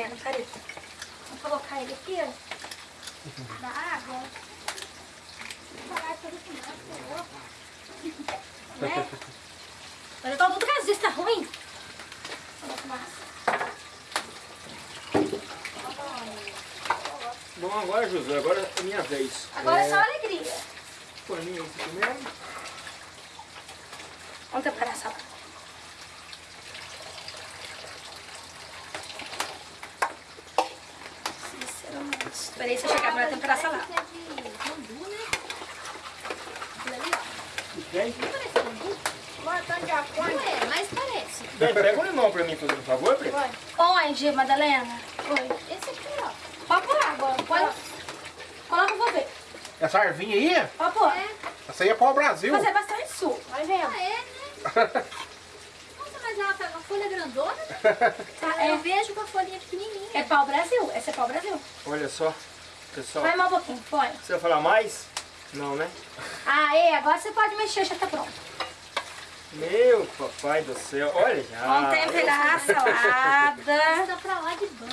Madalena, peraí. Vamos colocar ele aqui, ó. Na água. Parar tudo com nada, né? Tudo tá ruim. Bom, agora, José, agora é minha vez. Agora é só alegria. Paninho aqui também. Vamos temperar a salada. Esperei você chegar pra temperar a salada. É de bambu, né? Aquilo ali, ó. E tem? Não parece bambu? Ué, mas parece. Bem, pega o limão pra mim, fazer um favor, Pri. Onde, Madalena? Oi. Esse aqui, ó. Pode pôr água. Põe. Coloca, eu vou ver. Essa arvinha aí, Pode pôr. essa aí é pau Brasil. Fazer bastante suco. Vai vendo. Ah, é, né? Nossa, mas ela tá uma folha grandona, né? Tá, Eu é, vejo com a folhinha pequenininha. é pau Brasil. Essa é pau Brasil. Olha só, pessoal. Vai mais um pouquinho, põe. Você vai falar mais? Não, né? Aê, agora você pode mexer, já tá pronto. Meu papai do céu, olha já. Vamos temperar a salada. Tá pra lá de bom.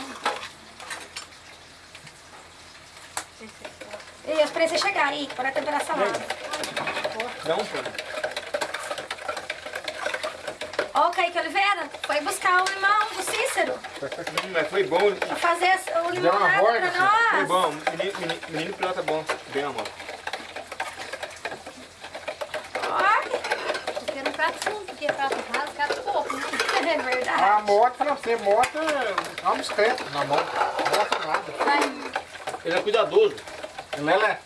E eu esperei você chegar aí, para temperar a salada. Não, pô. Ó, o Kaique Oliveira, foi buscar o limão do Cícero. Mas foi bom. Pra fazer o borda, pra nós. Foi bom. Menino, menino, menino pilota bom. Bem, amor. Ó, Eu quero um prato fundo, porque prato raso pouco, né? é A verdade. moto, pra você, moto é um discreto na mão. Moto nada. Vai. Ele é cuidadoso. Lelé,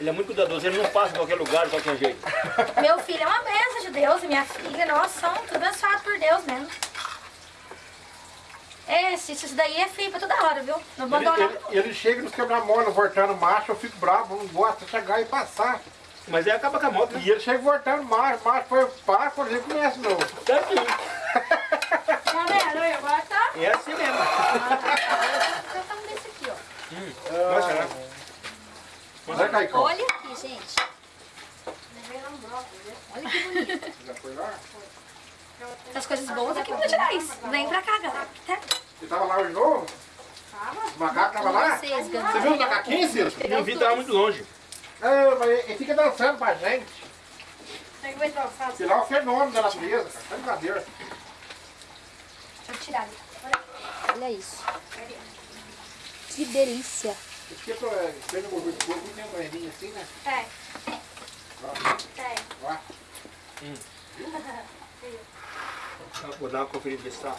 Ele é muito cuidadoso. Ele não passa em qualquer lugar, de qualquer jeito. Meu filho é uma bênção Deus e minha filha, nós somos tudo abençoados por Deus mesmo. Esse, isso daí é feio pra toda hora, viu? Não ele, abandona. ele, ele chega nos quebra-mola, voltando macho, eu fico bravo, não gosto de chegar e passar. Mas aí acaba com a moto. E ele chega voltando macho, macho foi pá, quando ele começa de novo. Certinho. Tá vendo? Agora tá. É assim mesmo. Vou colocar um desse aqui, ó. Nossa, né? Vai, Caicão. Olha aqui, gente. Olha que bonito. Já foi lá? Essas coisas boas aqui em Minas Gerais. Vem pra cá, galera. Tá? Você tava lá hoje de novo? O macaco tava lá? Você viu o macaquinho, Ciro? O meu vídeo tava muito longe. É, mas ele fica dançando pra gente. Ver Sei lá, o fenômeno da natureza, cara. Tá brincadeira. Deixa eu tirar ali. Olha isso. Que delícia. Esse aqui é pra pega o gordura de porco, tem uma moedinha assim, né? É, Ó, é. ó. Vou dar uma conferida ver se tá.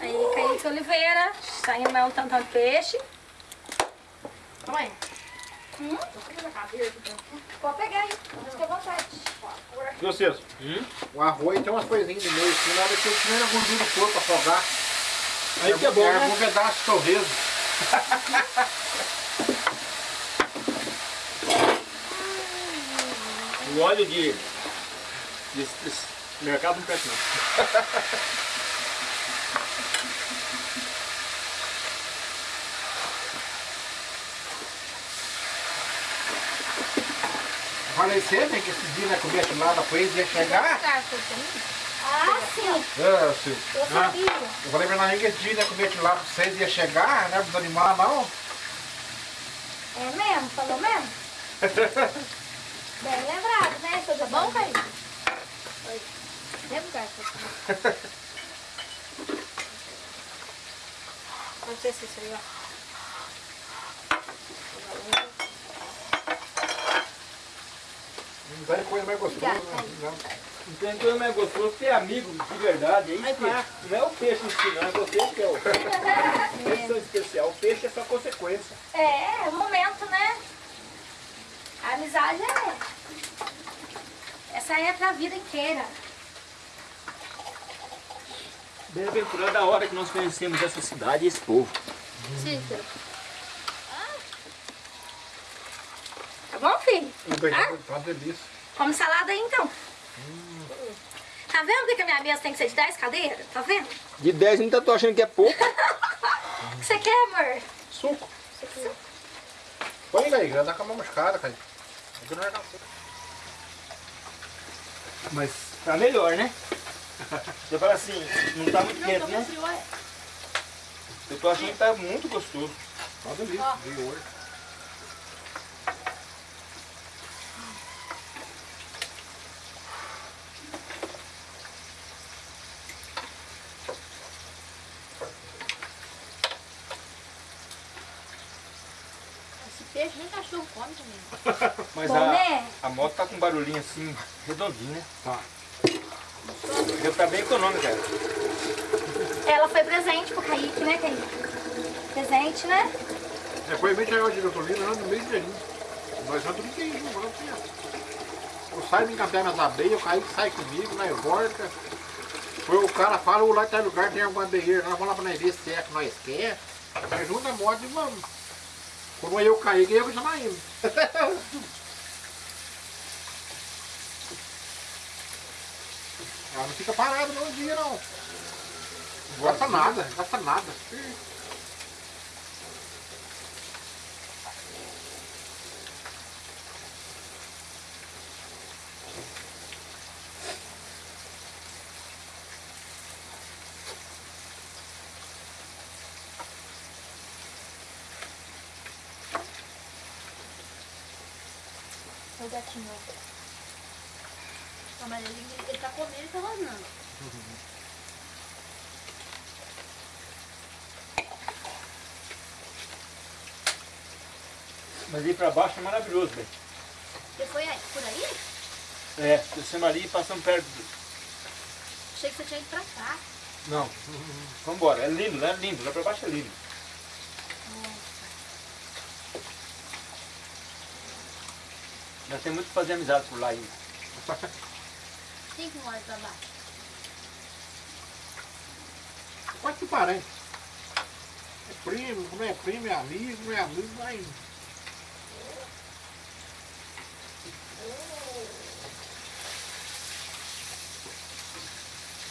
Aí, Kaique Oliveira, saindo mais um tantão de peixe. Mãe. Hum? Pode pegar aí, fica à vontade. Viu, Ciro? O arroz tem umas coisinhas no meio, assim, na hora que eu tiver a gordura do pra afogar. Aí que é bom, é né? um pedaço de torresmo. O óleo de, de, de mercado não presta não. Falei sempre que esses dias, né, comer lá pra eles ia chegar. Garfo também? Ah, sim, É, Ciro. eu sabia. Eu falei pra Nainha que esse dia, né, comer lá pra vocês ia chegar, né, pros animais não. É mesmo? Falou mesmo? Bem lembrado, né? Tá bom, boa. Caio? Leva o garfo. Pode ser isso aí, ó. Não tem coisa mais gostosa, né? Não. Não tem coisa mais gostosa que amigo de verdade. É isso que é. Não é o peixe em si, não. É você que é o Eles são especial. O peixe é só consequência. É, é o momento, né? A amizade é. Essa aí é pra vida inteira. Bem-aventurada a hora que nós conhecemos essa cidade e esse povo. Cícero. Tá bom, filho? Ah? tá uma delícia. Come salada aí então. Tá vendo que a minha mesa tem que ser de 10 cadeiras? Tá vendo? De 10 ainda tô achando que é pouco. O que você quer, amor? Suco. Põe aí, já dá com a mão moscada, cara. Não é. Mas tá melhor, né? Você fala assim, não tá muito Não, quente, tô né? frio, olha. Eu tô achando que tá muito gostoso. Uma delícia, veio hoje. Peixe nem cachorro come também. Mas Bom, a, né? a moto tá com um barulhinho assim, redondinho, né? Tá. Deve tá bem econômico, cara. Ela foi presente pro Kaique, né, Kaique? Presente, né? Depois vem chegar de gasolina lá no meio inteirinho. Nós vamos tudo inteirinho, agora aqui, ó. Eu saio me encantar nas abelhas, o Kaique sai comigo, nós volta. Foi o cara fala, o lá tá lugar, tem alguma abelheira, nós vamos lá pra nós ver se é que nós quer. Nós junta a moto e vamos. Quando eu cair, eu vou chamar ele. Ela não fica parada no dia não. Não gasta nada, não gasta nada. Gatinho. Não, mas ele, ele tá comendo e tá rosnando. Mas ir pra baixo é maravilhoso, velho. Você foi aí, por aí? É, descemos ali e passamos perto do... Achei que você tinha ido pra cá. Não, vambora. É lindo, né? Lindo. Lá pra baixo é lindo. Nós temos muito que fazer amizade por lá ainda. Quem que mora pra baixo? Pode que parente. É primo, como é primo, é amigo, não é amigo, vai.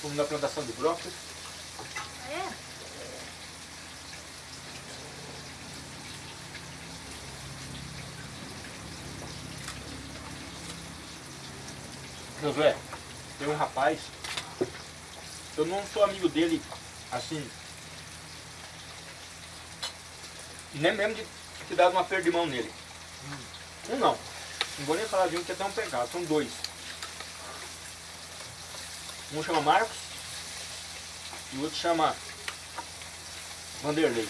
Fomos na plantação de brócolis. É? Josué, tem um rapaz, eu não sou amigo dele, assim, nem mesmo de ter dado uma perda de mão nele. Um não, não vou nem falar de um que é tão pegado, são dois. Um chama Marcos e o outro chama Vanderlei.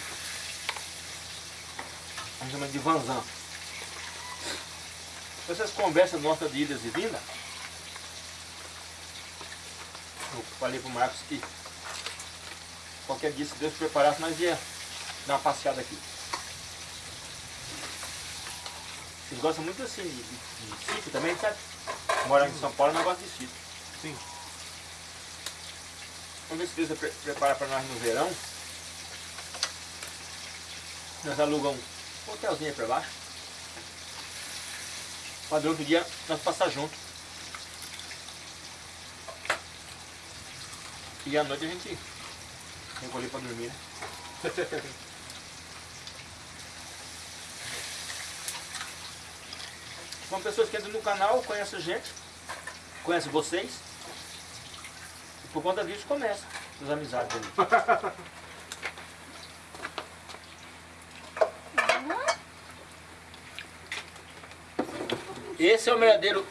A gente chama de Vanzan. Essas conversas nossas de idas e vindas, eu falei pro Marcos que qualquer dia, se Deus preparasse, nós ia dar uma passeada aqui. Eles gostam muito assim de, de, de sítio também, sabe? Morar em São Paulo, mas gosta de sítio. Sim. Vamos ver se Deus pre prepara para nós no verão. Nós alugamos um hotelzinho aí para baixo. Padrão do dia nós passar junto. E à noite a gente recolher para dormir. Né? São pessoas que entram no canal, conhecem a gente, conhecem vocês. E por conta disso começa as amizades ali. Esse é o verdadeiro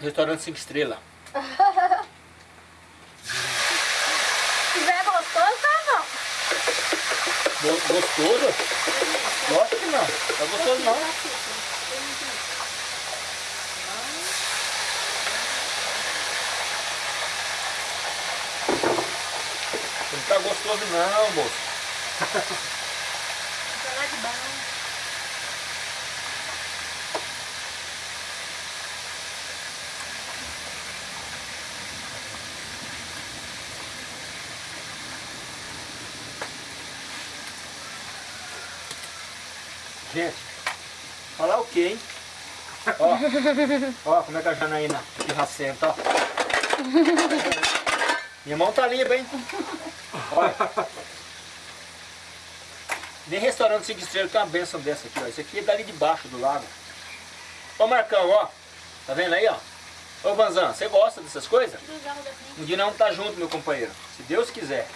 restaurante 5 estrelas. Se tiver gostoso, tá não. Go- Gostoso? Lógico que não. Tá gostoso não. Não tá gostoso não, moço. Tá lá de baixo. Gente, falar o quê, hein? Ó, como é que a Janaína pirra senta, ó. Minha mão tá limpa, hein? Olha. Nem restaurante 5 estrelas tem uma benção dessa aqui, ó. Isso aqui é dali de baixo do lago. Ó Marcão, ó. Tá vendo aí, ó? Ô Vanzan, você gosta dessas coisas? Um dia vamos estar junto, meu companheiro. Se Deus quiser.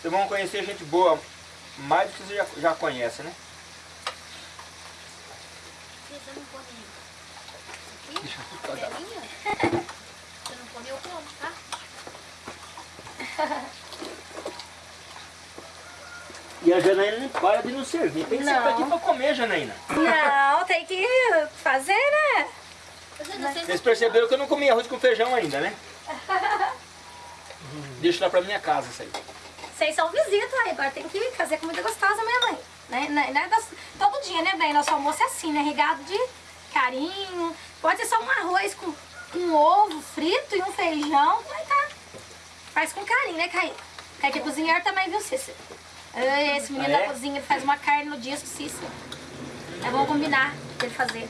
Vocês vão conhecer gente boa mais do que você já, já conhece, né? Você não aqui? Belinha? Você não come, eu como, tá? E a Janaína não para de nos servir. Tem que ser Não. aqui pra comer, Janaína. Não, tem que fazer, né? Eu não Vocês perceberam que eu não comi arroz com feijão ainda, né? Deixa lá pra minha casa isso aí. Vocês são visita, agora tem que fazer comida gostosa, minha mãe. Né? Né? Né? Todo dia, né, bem? Nosso almoço é assim, né? Regado de carinho. Pode ser só um arroz com um ovo frito e um feijão. Mas tá. Faz com carinho, né, Kaique? Kaique é cozinheiro também, viu, Cícero? Esse menino Ah, é? da cozinha, ele faz uma carne no disco, Cícero. É bom combinar dele fazer.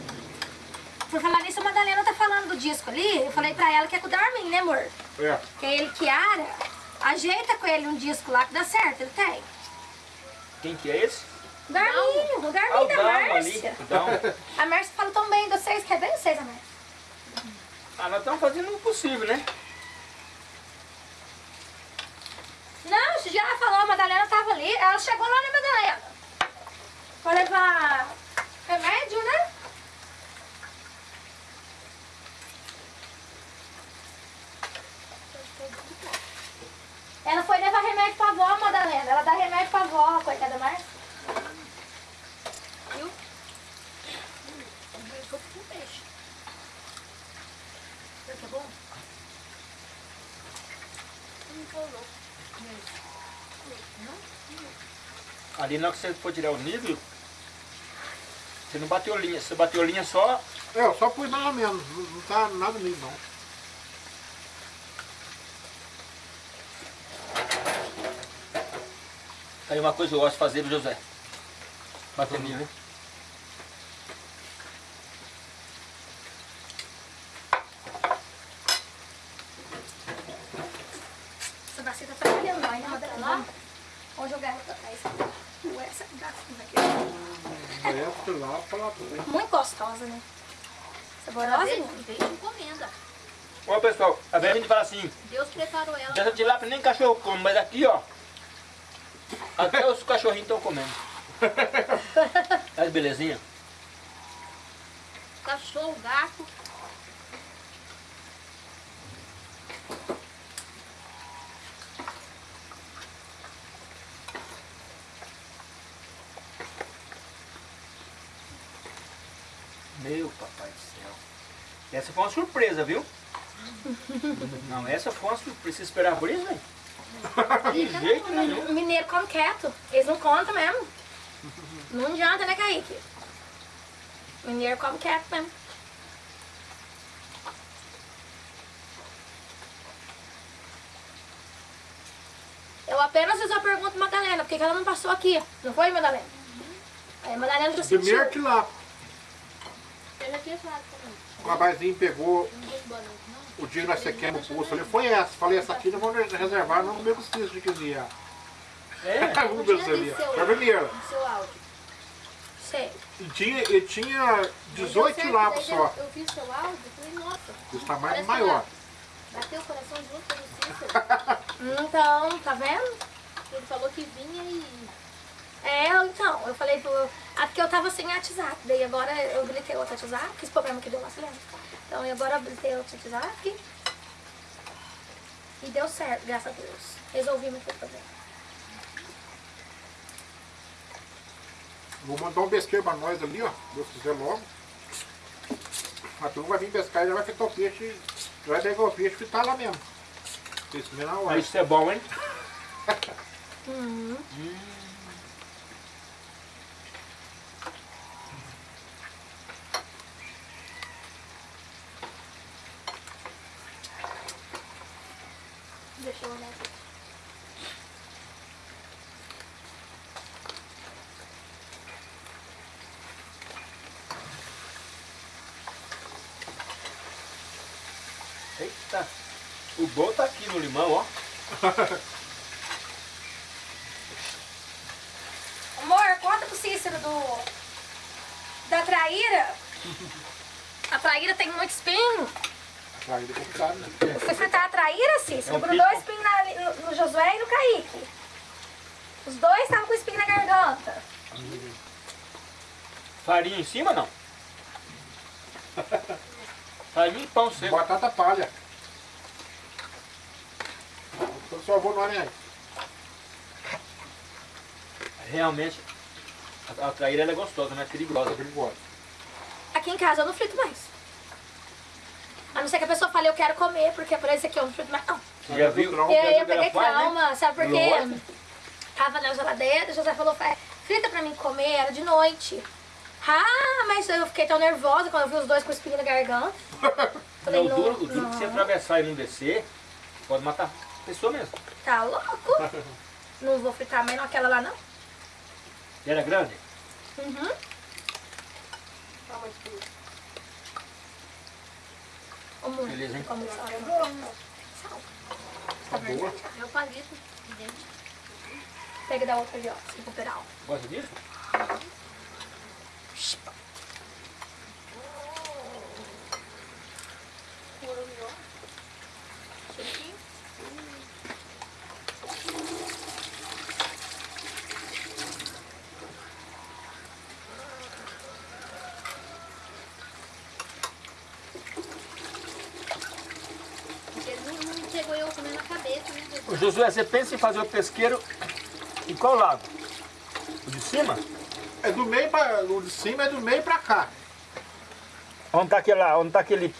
Por falar nisso, a Madalena tá falando do disco ali. Eu falei pra ela que é com o Darmin, né, amor? É. Que é ele, Kiara, ajeita com ele um disco lá que dá certo, ele tem. Quem que é esse? Darminho, o o Darminho da. Márcia. A Márcia fala tão bem de vocês, quer bem vocês, a Márcia? Ah, nós estamos fazendo o possível, né? Não, ela falou, a Madalena tava ali, ela chegou lá na Madalena. Pra levar remédio, né? Ela foi levar remédio pra avó, Madalena. Ela dá remédio pra avó, coitada da Márcia. Viu? Eu vou com peixe. Que é bom? Ali na hora que você for tirar o nível, você não bateu linha. Você bateu linha só. É, eu só pus mais ou menos. Não, tá nada lindo, não. Aí uma coisa que eu gosto de fazer, José. Bater nível, hein? Essa bacia tá trabalhando lá, né, Madalena? Vamos jogar ela pra trás. Ué, essa garrafinha aqui. Essa lá, fala tudo. Muito né? Saborosa, né? veio encomenda. Ó, pessoal, às vezes a gente fala assim, Deus preparou ela. dessa tilápia nem cachorro come, mas aqui, ó, até os cachorrinhos estão comendo. Olha que belezinha. Cachorro, gato. Meu papai do céu. Essa foi uma surpresa, viu? Não, essa foi uma surpresa. Você esperava por isso, velho? De jeito nenhum. O mineiro come quieto. Eles não contam mesmo. Não adianta, né, Kaique? O mineiro come quieto mesmo. Eu apenas fiz uma pergunta pra Madalena, por que que ela não passou aqui? Não foi, Madalena? Aí a Madalena já sentiu. Primeiro que lá, Eu já tinha falado também. O rapazinho pegou o dia que nós sequemos o poço ali, foi essa. Falei, essa aqui não vou reservar, não comer com os de cozinhar. É. Vamos Eu ver se tinha ali. visto seu, Foi a primeira. no seu áudio. Sei. E tinha, ele tinha 18 Deu certo, lápis daí só. Eu, eu vi seu áudio e falei, nossa. Os tamanhos parece maior. que Bateu o coração junto com o Cícero. Então, tá vendo? Ele falou que vinha e... É, então, eu falei pro. Ah, porque eu tava sem WhatsApp. Daí agora eu habilitei outro WhatsApp, que esse problema que deu lá, você lembra? Então eu agora habilitei outro WhatsApp. E deu certo, graças a Deus. Resolvi muito problema. Vou mandar um pesqueiro pra nós ali, ó. Deus quiser logo. A turma vai vir pescar e já vai fritar o peixe. Já vai pegar o peixe e fritar lá mesmo. Isso mesmo na hora. Mas isso é bom, hein? Uhum. Deixa eu olhar aqui. Eita. O bom tá aqui no limão, ó. Amor, conta pro Cícero do. Da traíra. A traíra tem muito espinho. Traíra é complicado, né? Fui fritar a traíra, Cícero. É um grudou pico. espinho na- no, no Josué e no Kaique. Os dois estavam com espinho na garganta. Farinha em cima, não? Farinha e pão seco. Batata palha. Eu só vou no aranha. Realmente, a, a traíra ela é gostosa, não é perigosa. Perigosa. Aqui em casa eu não frito mais. A não ser que a pessoa fale, eu quero comer, porque por esse aqui eu não frito mais. Não. Você já viu? E eu Ela peguei né? trauma, sabe por quê? Tava na geladeira, o José falou, "Faz- frita pra mim comer, era de noite. Ah, mas eu fiquei tão nervosa quando eu vi os dois com espinho na garganta. Falei, Não, o duro, o não, duro que você atravessar e não descer, pode matar pessoa mesmo. Tá louco? Não vou fritar mais não, aquela lá não. E era grande? Uhum. Ô, mãe, Beleza, hein? como sal? Sal. Tá boa. Meu palito de dente. Pega da outra ali, ó, se recuperar. ó. Gosta disso? Porque não, não chegou eu comendo a cabeça, né? Ô, Josué, você pensa em fazer o pesqueiro em qual lado? O de cima? É do meio pra. O de cima é do meio pra cá. Onde tá aquele lá? Onde tá aquele.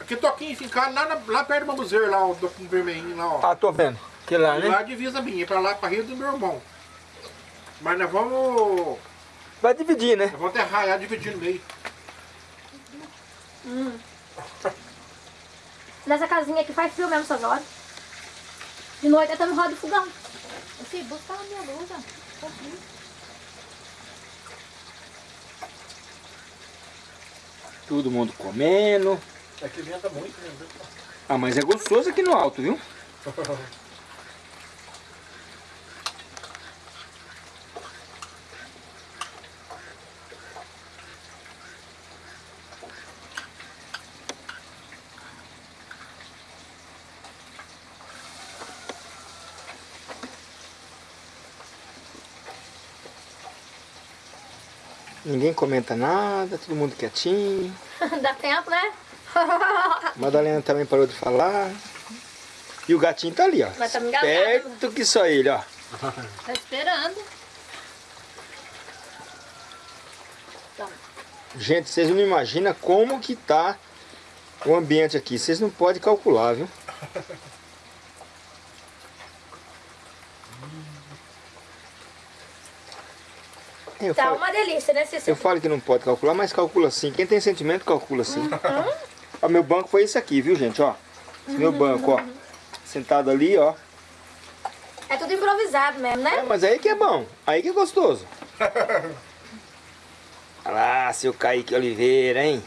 Aqui toquinho fincado lá, na- lá perto do bambuzeiro, lá, o do com o vermelhinho lá, ó. Ah, tô vendo. Aquele lá, E lá né? a divisa minha, pra lá pra Rio do meu irmão. Mas nós vamos. Vai dividir, né? Nós vamos até raiar dividir no meio. Nessa casinha aqui faz frio mesmo essas horas. De noite até no roda de fogão. Ô, filho, busca a minha blusa. Tá frio. Todo mundo comendo. Aqui venta muito, né? Ah, mas é gostoso aqui no alto, viu? Ninguém comenta nada, todo mundo quietinho. Dá tempo, né? Madalena também parou de falar. E o gatinho tá ali, ó. Mas tá me. Perto que só ele, ó. Tá esperando. Gente, vocês não imaginam como que tá o ambiente aqui. Vocês não podem calcular, viu? Eu Tá falo, uma delícia, né, eu Cícero? falo que não pode calcular, mas calcula sim. Quem tem sentimento, calcula sim. Ó, meu banco foi esse aqui, viu, gente? Ó, esse meu banco, ó. Sentado ali, ó. É tudo improvisado mesmo, É, né? mas aí que é bom. Aí que é gostoso. Olha lá, seu Kaique Oliveira, hein?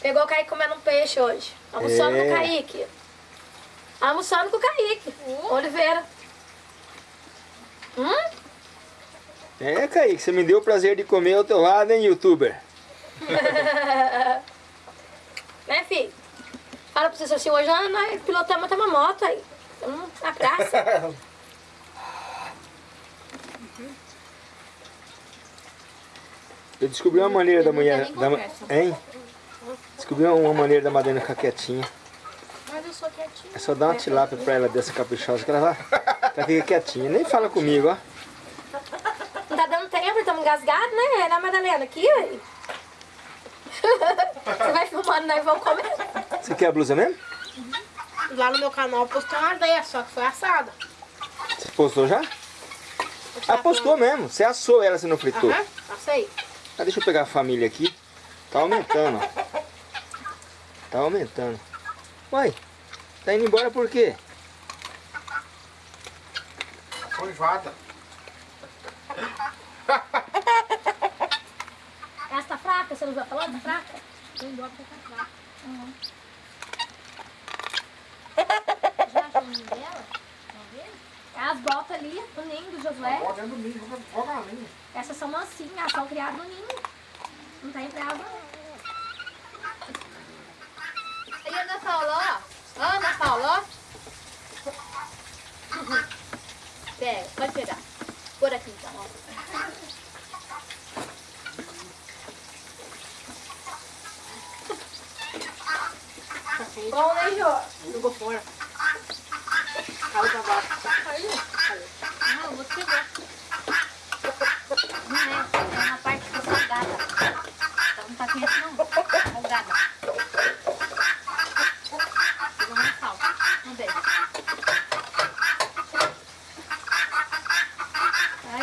Pegou o Kaique comendo um peixe hoje. Almoçando É. com o Kaique. Almoçando com o Kaique. Oliveira. Hum? É, Kaique, você me deu o prazer de comer ao teu lado, hein, youtuber? Né, filho? Fala pra você assim, hoje nós pilotamos até uma moto aí. Hum, na praça. Eu descobri uma maneira da mulher. Da, hein? Descobri uma maneira da Madalena ficar quietinha. Mas eu sou quietinha. É só dar uma tilápia pra ela dessa caprichosa que ela vai. Ela fica quietinha. Nem fala comigo, ó. Dando tempo, estamos engasgados, né? Na Madalena, aqui, aí. Você vai filmando, nós vamos comer. Você quer a blusa mesmo? Lá no meu canal eu postei uma dessa, só que foi assada. Você postou já? Ah, postou mesmo. Você assou ela, você não fritou. Aham, passei. Ah, deixa eu pegar a família aqui. Tá aumentando, ó. Tá aumentando. Uai, tá indo embora por quê? Essa tá fraca, você não usa a palavra fraca? Eu indo pra tá fraca. Uhum. Já achou o nome dela? Tá é as botas ali, o ninho do Josué. Bota é do ninho, joga a linha. Essas são mansinhas, elas são criadas no ninho. Não tá em brava, não. E Ana Paula, ó. Ana Paula, ó. Pega, pode pegar. Por aqui. Então, ó. Bom, né, Jô? Jogou fora. Caiu pra baixo. Não, eu vou te pegar. Não é, é uma parte que tá salgada. Então não tá quente não. Salgada. Pegou mais sal. Vamos ver. Vai.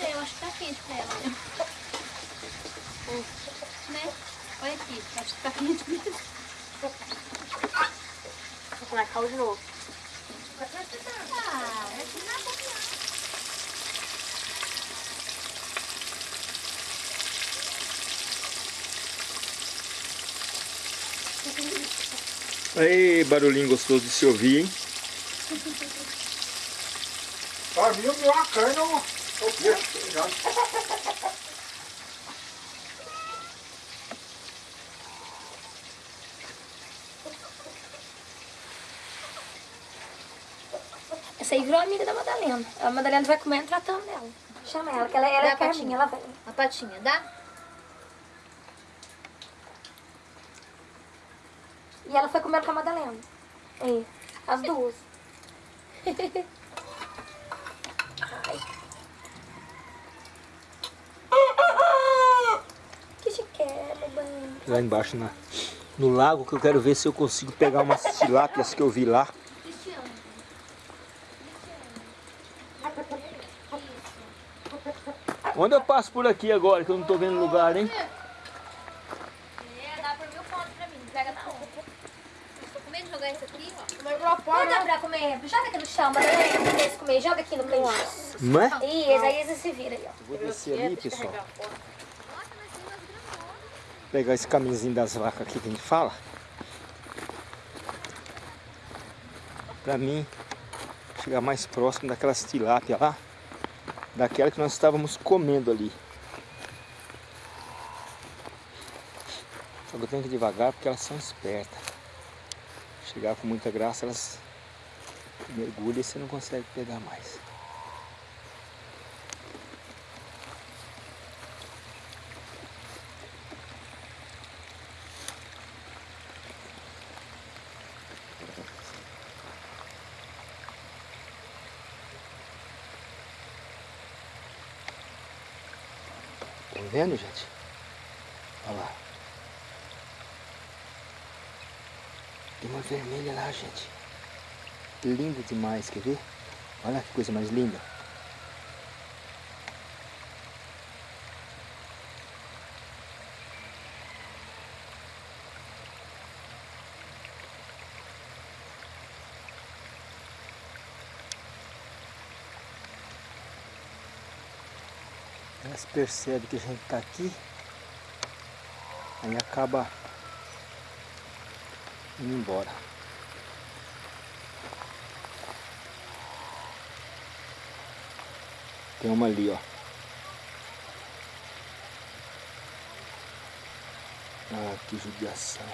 É, eu acho que tá quente pra ela, né? Né? Olha aqui, acho que tá Vai, caiu de novo. Aí, barulhinho gostoso de se ouvir, hein? Pra mim, o meu a carne é o é o peixe, tá ligado? Aí virou amiga da Madalena. A Madalena vai comer tratando dela. Chama ela, que ela, ela Dá é a patinha. ela vai. A patinha, dá? E ela foi comer com a Madalena. Aí, as duas. Ai. Que chiquera, bem. Lá embaixo na, no lago que eu quero ver se eu consigo pegar umas tilápias que eu vi lá. Onde eu passo por aqui agora que eu não tô vendo lugar, hein? É, dá por mil pontos pra mim. Pega na onda. Tô com medo de jogar isso aqui, ó. Mas Não dá né? pra comer. Joga aqui no chão. Pra eles comer. Joga aqui no canto. Não é? Isso, aí você se vira aí, ó. Vou descer ali, pessoal. Carregar fora. Nossa, mas tem umas gramonas. Pegar esse caminhozinho das vacas aqui que a gente fala. Pra mim, chegar mais próximo daquelas tilápia lá. Daquela que nós estávamos comendo ali. Só que eu tenho que ir devagar porque elas são espertas. Chegar com muita graça, elas mergulham e você não consegue pegar mais. Vendo, gente? Olha lá. Tem uma vermelha lá, gente. Linda demais, quer ver? Olha que coisa mais linda. Elas percebem que a gente está aqui, aí acaba indo embora. Tem uma ali, ó. Ah, que judiação.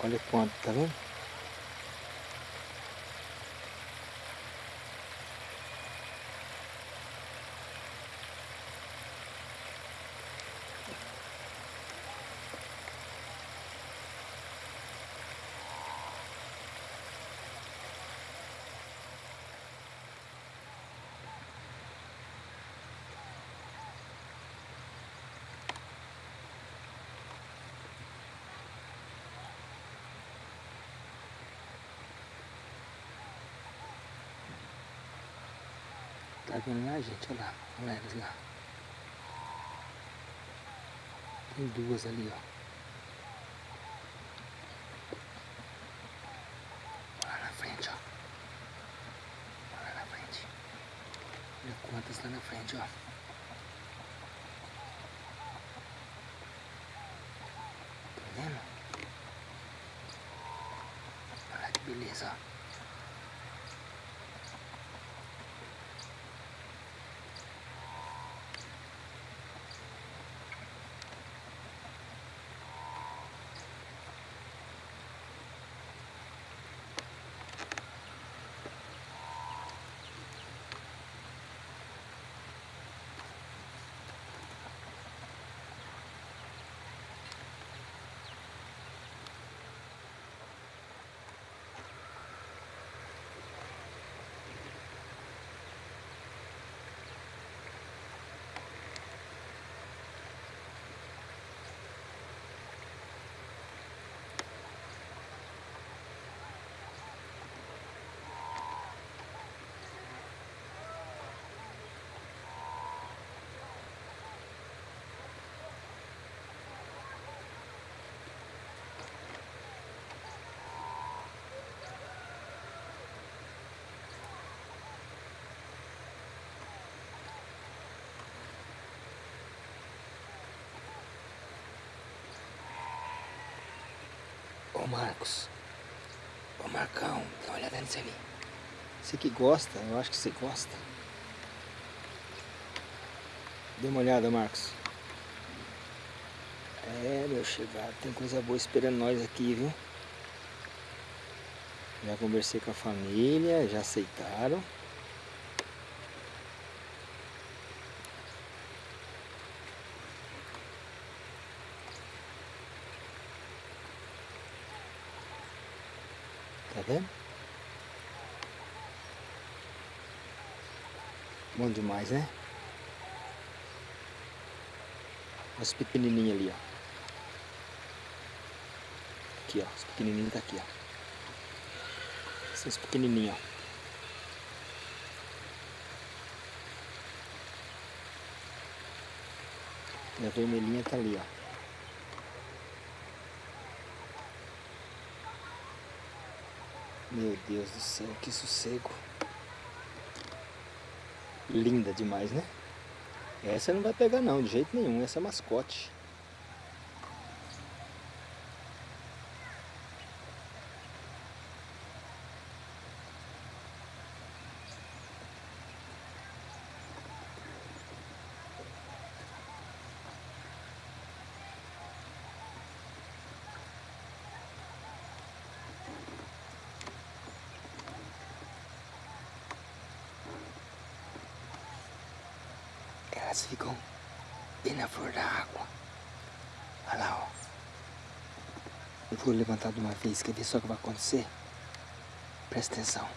Olha quanto, tá vendo? Vendo lá, gente? Olha lá, olha elas lá. Tem duas ali, ó. Olha lá na frente, ó. Olha lá na frente. Olha quantas lá na frente, ó. Tá vendo? Olha que beleza, ó. Marcos. Ô Marcão, dá uma olhada nisso ali. Você que gosta, eu acho que você gosta. Dê uma olhada, Marcos. É, meu chegado, tem coisa boa esperando nós aqui, viu? Já conversei com a família, já aceitaram. Bom demais, né? Os pequenininhos ali, ó. Aqui, ó. Os pequenininhos tá aqui, ó. Esses pequenininhos, ó. E a vermelhinha tá ali, ó. Meu Deus do céu, que sossego. Linda demais, né? Essa não vai pegar não, de jeito nenhum. Essa é mascote. Elas ficam bem na flor da água. Olha lá, ó. Eu vou levantar de uma vez, quer ver só o que vai acontecer? Presta atenção.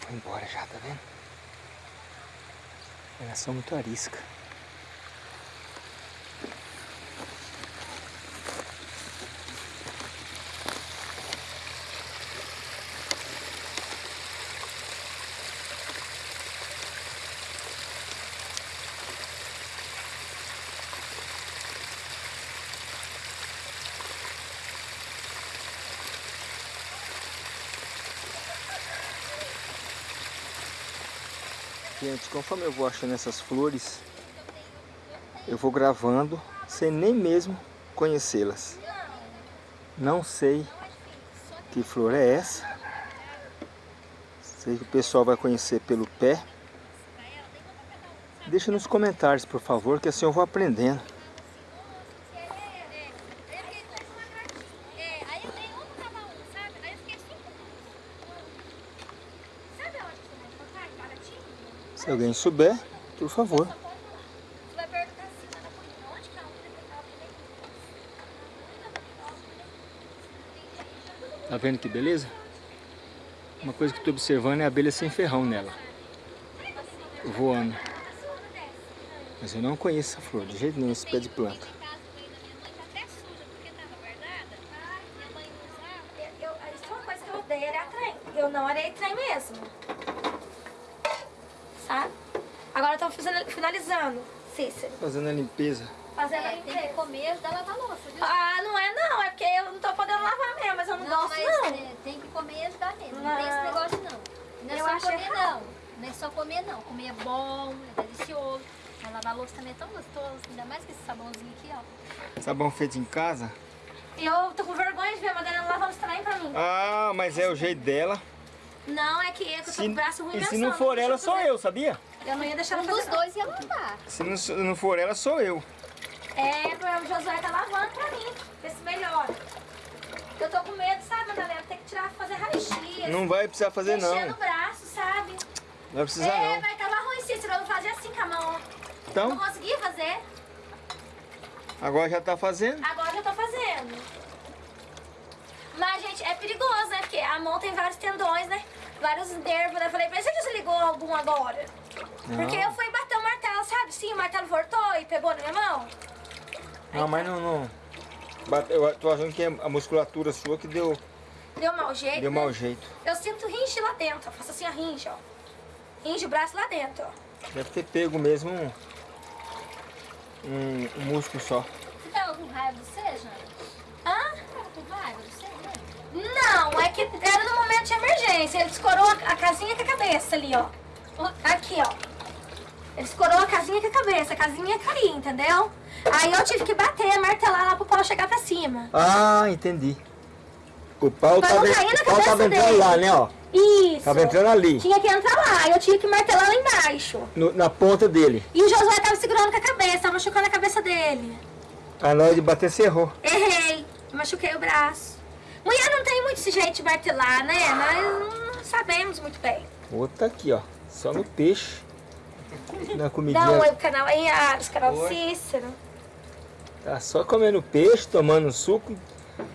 Foi embora já, tá vendo? Elas são muito arisca. Gente, conforme eu vou achando essas flores, eu vou gravando sem nem mesmo conhecê-las. Não sei que flor é essa. Sei que o pessoal vai conhecer pelo pé. Deixa nos comentários, por favor, que assim eu vou aprendendo. É, aí eu dei um, tava um, sabe? Aí eu fiquei cinco. Sabe onde você vai encontrar? Em Paraty? Se alguém souber, por favor. Tá vendo que beleza? Uma coisa que estou observando é a abelha sem ferrão nela. Voando. Mas eu não conheço essa flor, de jeito nenhum, esse pé de planta. Em casa, o meio da minha mãe tá até suja, porque tava guardada. Minha mãe não usava. Eu, eu, isso é uma coisa que eu odeio, arear trem. Eu não arei trem mesmo. Sabe? Agora eu tô fazendo- finalizando, Cícero. Fazendo a limpeza. Fazendo a É, tem que limpeza. comer e ajudar a lavar louça, viu? Ah, não é não, é porque eu não tô podendo lavar mesmo, mas eu não, gosto mas não. é, tem que comer e ajudar mesmo. Não, tem esse Não. negócio não. Não é Eu só acho comer errado. não. Não é só comer não. Comer é bom, é delicioso. Mas lavar louça também é tão gostoso. Ainda mais com esse sabãozinho aqui, ó. Sabão feito em casa? Eu tô com vergonha de ver a Madalena lavando os trem pra mim. Ah, mas é o jeito dela. Não, é que eu tô com o braço ruim e se não for ela, sou eu, sabia? Eu não ia deixar Um ela dos fazer. dois ia lavar. Se não, se não for ela, sou eu. É, o Josué tá lavando pra mim, ver se melhora. Eu tô com medo, sabe, Madalena? Tem que tirar, fazer raio-x. Não vai precisar fazer não. Mexer no braço, sabe? Não vai precisar é, não. mas tava ruim, Cícero. Eu não fazia assim com a mão. Não Então, consegui fazer. agora já tá fazendo. Agora eu já tô fazendo. Mas, gente, é perigoso, né? Porque a mão tem vários tendões, né? Vários nervos, né? Eu falei, que você ligou algum agora. Porque eu fui bater o martelo, sabe? Sim, o martelo voltou e pegou na minha mão. Não, mas não, não. Bate- Eu tô achando que é a musculatura sua que deu, Deu mau jeito. deu né? mau jeito. Eu sinto ringe lá dentro. Eu faço assim a ringe, ó. Ringe o braço lá dentro, ó. Deve ter pego mesmo um, um, um músculo só. Você tá com raiva de você, Jana? Hã? Tá com raiva você? Não, é que era no momento de emergência. Ele escorou a a casinha com a cabeça ali, ó. Aqui, ó. Ele escorou a casinha com a cabeça. A casinha cair, entendeu? Aí eu tive que bater, martelar lá pro pau chegar pra cima. Ah, entendi. O pau Pra tava, na o pau tava entrando dele. lá, né, ó. Isso. Tava entrando ali, Tinha que entrar lá, eu tinha que martelar lá embaixo. no- na ponta dele. E o Josué tava segurando com a cabeça, tava machucando a cabeça dele. A hora de bater, você errou. Errei, machuquei o braço. Mulher não tem muito esse jeito de martelar, né? Nós não sabemos muito bem. Outra aqui, ó. Só no peixe. Na comidinha. Não, o canal aí, os canal do Cícero. Tá só comendo peixe, tomando suco.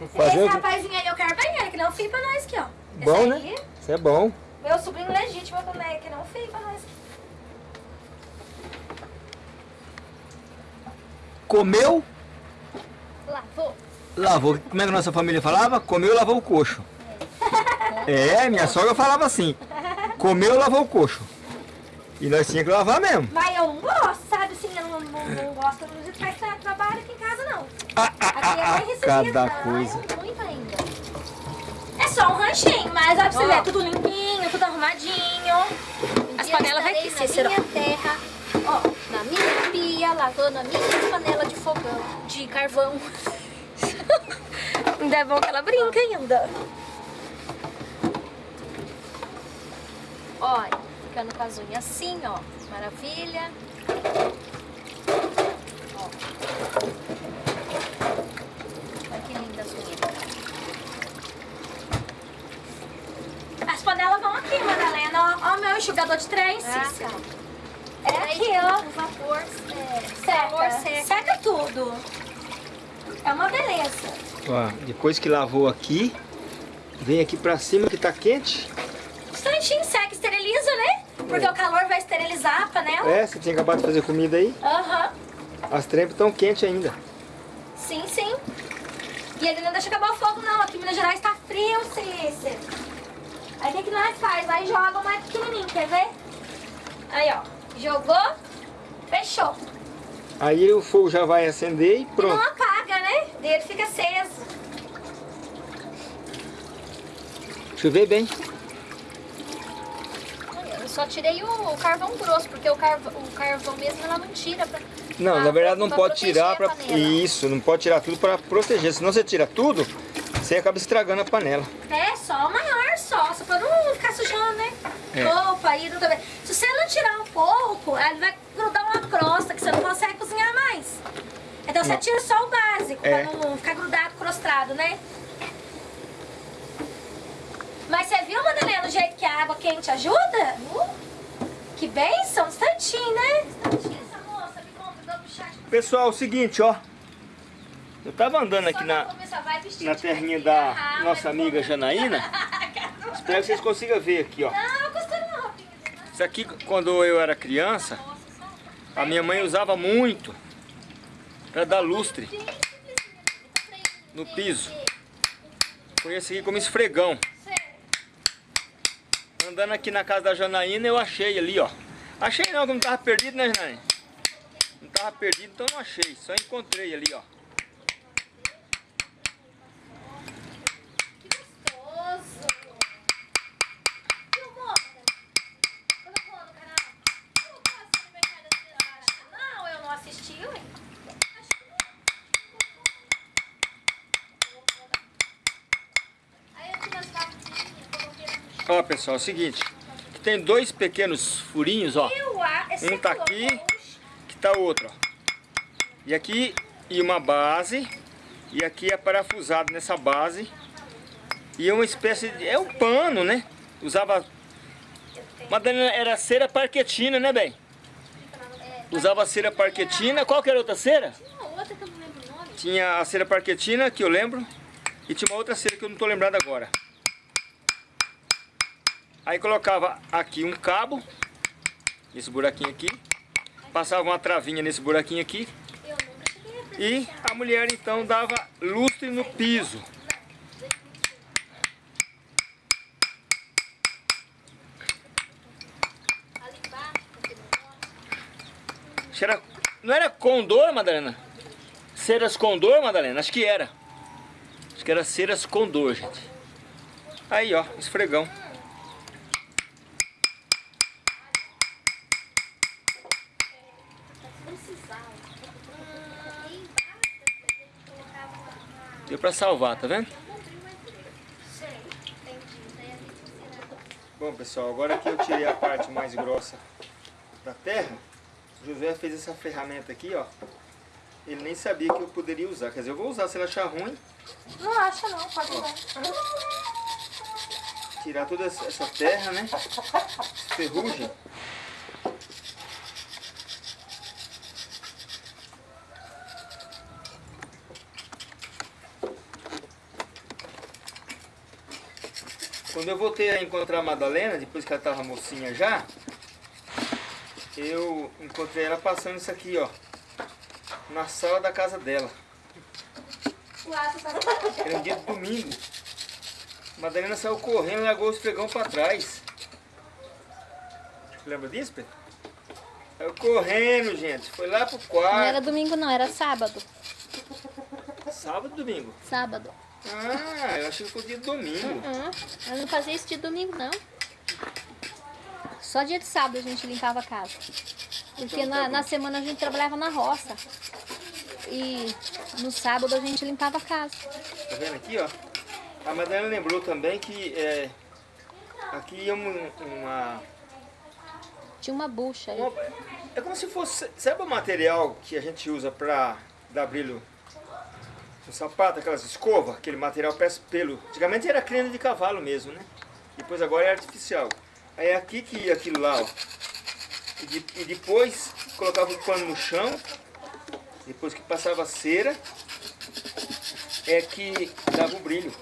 Esse Fazendo. rapazinho aí eu quero banheiro, que não filho pra nós aqui, ó. Bom, Esse né? aí, Isso é bom. meu sobrinho legítimo também, que não filho pra nós aqui. Comeu, Lavou. Lavou. Como é que a nossa família falava? Comeu, lavou o coxo. É, minha sogra falava assim. Comeu, lavou o coxo. E nós tínhamos que lavar mesmo. Mas eu não gosto, sabe? Assim, eu não, não, não gosto de faz tra- trabalho aqui em casa, não. Ah, ah, Aqui é ah, ah, cada coisa. Muito ainda. É só um ranchinho, mas ó, pra você ver, tudo limpinho, tudo arrumadinho. Um As panelas vai estarei aqui, na minha terra, ó, na minha pia, lavando a minha panela de fogão, de carvão. Ainda é bom que ela brinca ainda. Olha, ficando com as unhas assim, ó. Maravilha. Ó. Olha que lindas as unhas. As panelas vão aqui, Madalena. Ó, ó o meu enxugador de trem, Ah, tá. É aqui, ó. O vapor, é, Seca. seca. Seca tudo. É uma beleza. Ó, depois que lavou aqui, vem aqui pra cima que tá quente. Instantinho seca, esteriliza, né? Porque o calor vai esterilizar a panela. É, você tinha acabado de fazer comida aí. Aham. As trempas estão quentes ainda. Sim, sim. E ele não deixa acabar o fogo, não. Aqui em Minas Gerais tá frio, Cícero. Aí o que, que nós faz? Vai e joga mais pequenininho, quer ver? Aí, ó. Jogou, fechou. Aí o fogo já vai acender e E não pronto. apaga, né? Ele fica aceso. Deixa eu ver bem. Eu só tirei o carvão grosso, porque o carvão, o carvão mesmo ela não tira. Pra, Não, pra- na verdade não pode tirar para isso, não pode tirar tudo para proteger. Senão você tira tudo, você acaba estragando a panela. É, só o maior só. Só pra não ficar sujando, né? É. Roupa, aí não também. Se você não tirar um pouco, ele vai grudar crosta que você não consegue cozinhar mais. Então você Não. tira só o básico, É. pra não ficar grudado, crostrado, né? Mas você viu, Madalena, o jeito que a água quente ajuda? Uh, que bênção, um instantinho, né? Instantinho, essa moça me convidou pro chat. Pessoal, é o seguinte, ó. Eu tava andando aqui na, na terrinha da ah, nossa amiga comer. Janaína. Espero que vocês consigam ver aqui, ó. Não, roupinha. né? Isso aqui, quando eu era criança, a minha mãe usava muito para dar lustre no piso. Conheci aqui como esfregão. Andando aqui na casa da Janaína, eu achei ali, ó. Achei não, que não tava perdido, né, Janaína? Não tava perdido, então não achei. Só encontrei ali, ó. Gostoso. Filmou? Colocou no canal? Colocou esse aniversário da Cira Não, eu não assisti, ué. Acho que não. Aí eu tirei as patinhas, coloquei no chão. Ó, pessoal, é o seguinte. Tem dois pequenos furinhos, ó. Esse Um tá aqui. que tá outro, ó. E aqui e uma base e aqui é parafusado nessa base e é uma espécie de é um pano, né? Usava Madalena era cera parquetina, né, bem? Usava cera parquetina. Qual que era a outra cera? Tinha a cera parquetina que eu lembro e tinha uma outra cera que eu não tô lembrando agora. Aí colocava aqui um cabo nesse buraquinho aqui, passava uma travinha nesse buraquinho aqui E a mulher então dava lustre no piso. era- não era condor, Madalena? Ceras condor, Madalena? Acho que era. Acho que era ceras condor, gente. Aí, ó, esfregão. Deu pra salvar, tá vendo? Bom pessoal, agora que eu tirei a parte mais grossa da terra, o Josué fez essa ferramenta aqui, ó. Ele nem sabia que eu poderia usar. Quer dizer, eu vou usar se ele achar ruim, Não acha não, pode usar. tirar toda essa terra, né? Essa ferrugem. Quando eu voltei a encontrar a Madalena, depois que ela estava mocinha já, eu encontrei ela passando isso aqui, ó, na sala da casa dela. Era um dia de domingo. Madalena saiu correndo e largou o esfregão pra trás. Lembra disso, Pedro? Saiu correndo, gente. Foi lá pro Não era quarto. domingo não, era sábado. Sábado domingo? Sábado. Ah, eu achei que foi dia de domingo. Uhum. Eu não fazia isso de domingo, não. Só dia de sábado a gente limpava a casa. Porque Então tá na, na semana a gente trabalhava na roça. E no sábado a gente limpava a casa. Tá vendo aqui, ó? A Madalena lembrou também que é, aqui ia um- uma, Tinha uma bucha aí. uma- É como se fosse. Sabe o material que a gente usa pra dar brilho no sapato, aquelas escovas? Aquele material parece pelo. Antigamente era crina de cavalo mesmo, né? Depois agora é artificial. Aí é aqui que ia aquilo lá, ó. E, de- e depois colocava o pano no chão. Depois que passava a cera, é que dava o brilho.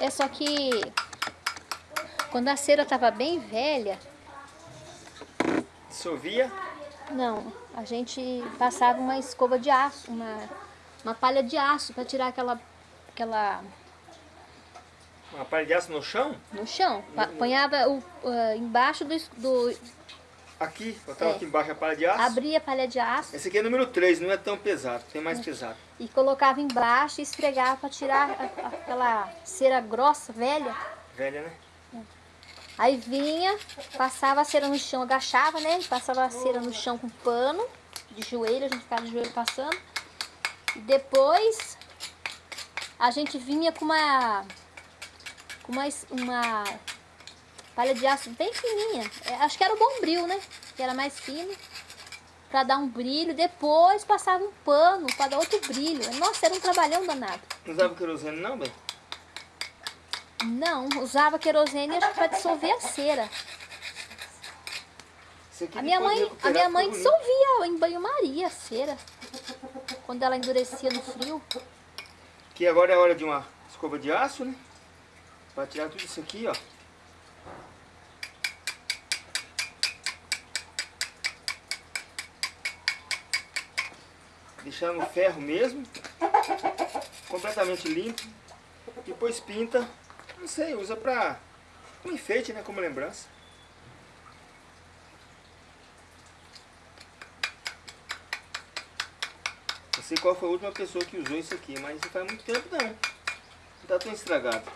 É só que quando a cera tava bem velha, Dissolvia. não, a gente passava uma escova de aço, uma, uma palha de aço para tirar aquela, aquela Uma palha de aço no chão. no chão. Pa- Ponhava o, ah, embaixo do, do. Aqui, botava É. aqui embaixo a palha de aço. Abria a palha de aço Esse aqui é número 3, não é tão pesado, tem mais pesado. e colocava embaixo e esfregava para tirar a- aquela cera grossa, velha. Velha, né? Aí vinha, passava a cera no chão, agachava, né? Passava a cera no chão com pano, de joelho, a gente ficava de joelho passando. E depois a gente vinha com uma com uma, uma palha de aço bem fininha. É, acho que era o bombril, né? Que era mais fino. Pra dar um brilho. Depois passava um pano pra dar outro brilho. Nossa, era um trabalhão danado. Não usava querosene não, bem? Não, usava querosene acho que pra dissolver a cera. A minha mãe, a minha mãe dissolvia em banho-maria a cera. Quando ela endurecia no frio. Que agora é hora de uma escova de aço, né? Pra tirar tudo isso aqui, ó. Deixar no ferro mesmo. Completamente limpo. Depois pinta. Não sei, usa pra um enfeite, né? Como lembrança. Não sei qual foi a última pessoa que usou isso aqui, mas isso faz muito tempo não. Não tá tão estragado.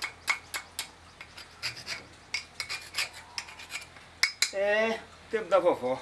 É, tempo da vovó.